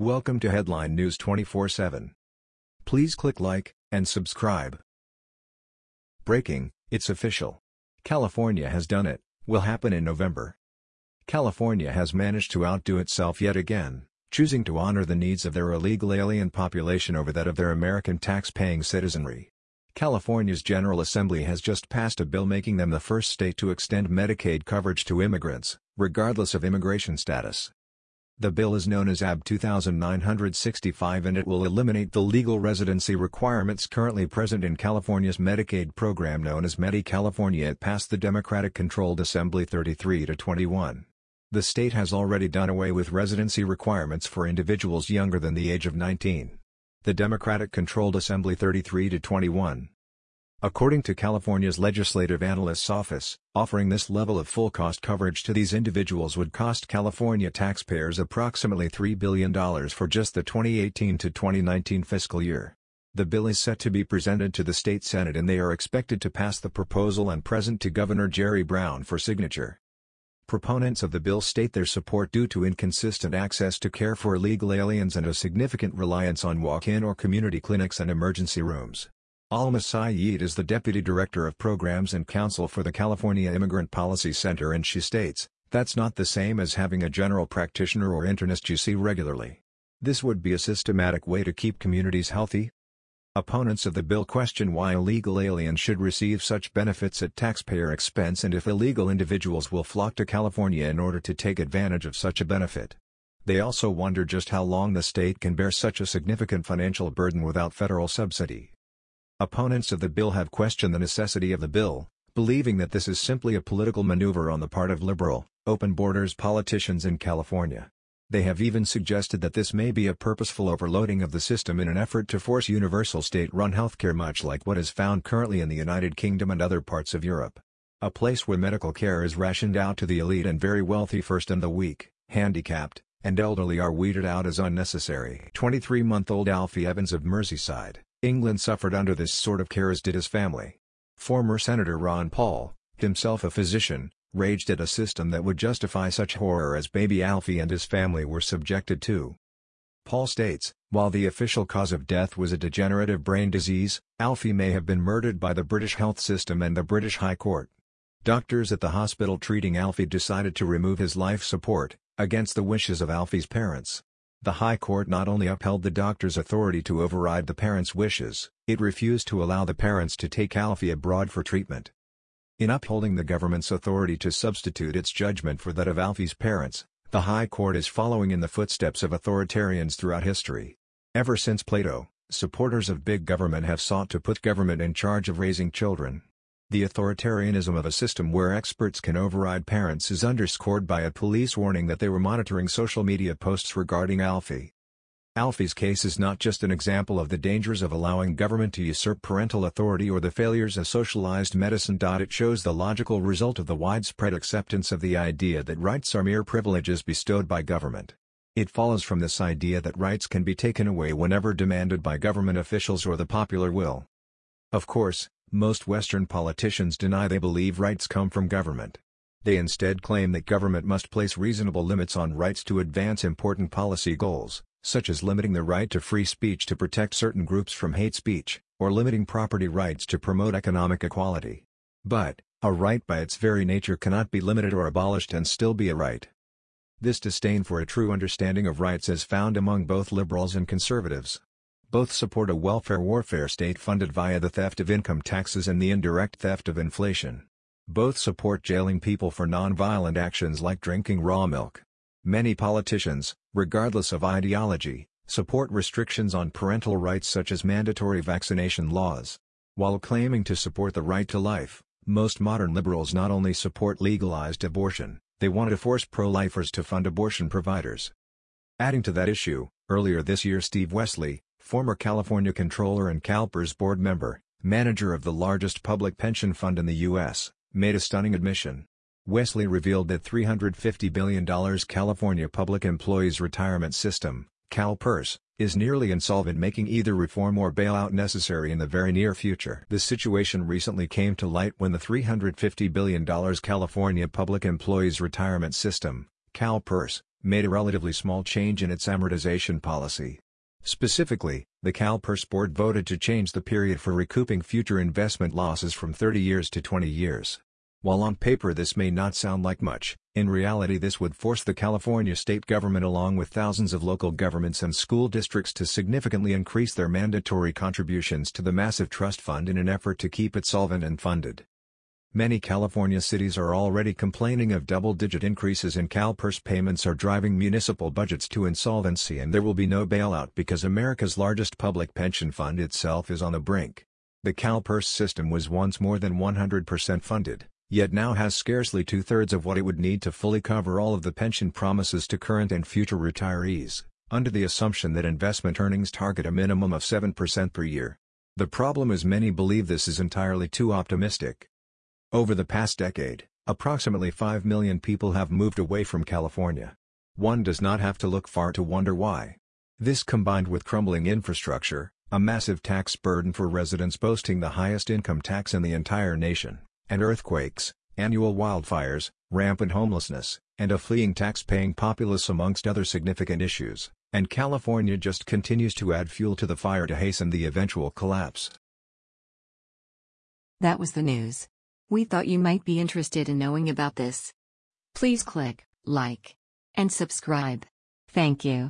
Welcome to Headline News 24/7. Please click like and subscribe. Breaking, it's official. California has done it, will happen in November. California has managed to outdo itself yet again, choosing to honor the needs of their illegal alien population over that of their American tax-paying citizenry. California's General Assembly has just passed a bill making them the first state to extend Medicaid coverage to immigrants, regardless of immigration status. The bill is known as AB 2965 and it will eliminate the legal residency requirements currently present in California's Medicaid program known as Medi-California it passed the Democratic-controlled Assembly 33 to 21. The state has already done away with residency requirements for individuals younger than the age of 19. The Democratic-controlled Assembly 33 to 21 According to California's Legislative Analyst's Office, offering this level of full-cost coverage to these individuals would cost California taxpayers approximately $3 billion for just the 2018 to 2019 fiscal year. The bill is set to be presented to the state Senate and they are expected to pass the proposal and present to Governor Jerry Brown for signature. Proponents of the bill state their support due to inconsistent access to care for illegal aliens and a significant reliance on walk-in or community clinics and emergency rooms. Almas Sayeed is the Deputy Director of Programs and Counsel for the California Immigrant Policy Center and she states, that's not the same as having a general practitioner or internist you see regularly. This would be a systematic way to keep communities healthy. Opponents of the bill question why illegal aliens should receive such benefits at taxpayer expense and if illegal individuals will flock to California in order to take advantage of such a benefit. They also wonder just how long the state can bear such a significant financial burden without federal subsidy. Opponents of the bill have questioned the necessity of the bill, believing that this is simply a political maneuver on the part of liberal, open borders politicians in California. They have even suggested that this may be a purposeful overloading of the system in an effort to force universal state-run healthcare much like what is found currently in the United Kingdom and other parts of Europe. A place where medical care is rationed out to the elite and very wealthy first and the weak, handicapped, and elderly are weeded out as unnecessary. 23-month-old Alfie Evans of Merseyside, England suffered under this sort of care as did his family. Former Senator Ron Paul, himself a physician, raged at a system that would justify such horror as baby Alfie and his family were subjected to. Paul states, while the official cause of death was a degenerative brain disease, Alfie may have been murdered by the British health system and the British High Court. Doctors at the hospital treating Alfie decided to remove his life support, against the wishes of Alfie's parents. The High Court not only upheld the doctor's authority to override the parents' wishes, it refused to allow the parents to take Alfie abroad for treatment. In upholding the government's authority to substitute its judgment for that of Alfie's parents, the High Court is following in the footsteps of authoritarians throughout history. Ever since Plato, supporters of big government have sought to put government in charge of raising children. The authoritarianism of a system where experts can override parents is underscored by a police warning that they were monitoring social media posts regarding Alfie. Alfie's case is not just an example of the dangers of allowing government to usurp parental authority or the failures of socialized medicine. It shows the logical result of the widespread acceptance of the idea that rights are mere privileges bestowed by government. It follows from this idea that rights can be taken away whenever demanded by government officials or the popular will. Of course, most Western politicians deny they believe rights come from government. They instead claim that government must place reasonable limits on rights to advance important policy goals, such as limiting the right to free speech to protect certain groups from hate speech, or limiting property rights to promote economic equality. But, a right by its very nature cannot be limited or abolished and still be a right. This disdain for a true understanding of rights is found among both liberals and conservatives. Both support a welfare warfare state funded via the theft of income taxes and the indirect theft of inflation. Both support jailing people for non-violent actions like drinking raw milk. Many politicians, regardless of ideology, support restrictions on parental rights such as mandatory vaccination laws. While claiming to support the right to life, most modern liberals not only support legalized abortion, they want to force pro-lifers to fund abortion providers. Adding to that issue, earlier this year Steve Westly, former California controller and CalPERS board member, manager of the largest public pension fund in the U.S., made a stunning admission. Westly revealed that $350 billion California Public Employees Retirement System, CalPERS, is nearly insolvent making either reform or bailout necessary in the very near future. This situation recently came to light when the $350 billion California Public Employees Retirement System, CalPERS, made a relatively small change in its amortization policy. Specifically, the CalPERS board voted to change the period for recouping future investment losses from 30 years to 20 years. While on paper this may not sound like much, in reality this would force the California state government along with thousands of local governments and school districts to significantly increase their mandatory contributions to the massive trust fund in an effort to keep it solvent and funded. Many California cities are already complaining of double-digit increases in CalPERS payments are driving municipal budgets to insolvency and there will be no bailout because America's largest public pension fund itself is on the brink. The CalPERS system was once more than 100% funded, yet now has scarcely two-thirds of what it would need to fully cover all of the pension promises to current and future retirees, under the assumption that investment earnings target a minimum of 7% per year. The problem is many believe this is entirely too optimistic. Over the past decade, approximately 5 million people have moved away from California. One does not have to look far to wonder why. This combined with crumbling infrastructure, a massive tax burden for residents boasting the highest income tax in the entire nation, and earthquakes, annual wildfires, rampant homelessness, and a fleeing tax-paying populace amongst other significant issues, and California just continues to add fuel to the fire to hasten the eventual collapse. That was the news. We thought you might be interested in knowing about this. Please click like and subscribe. Thank you.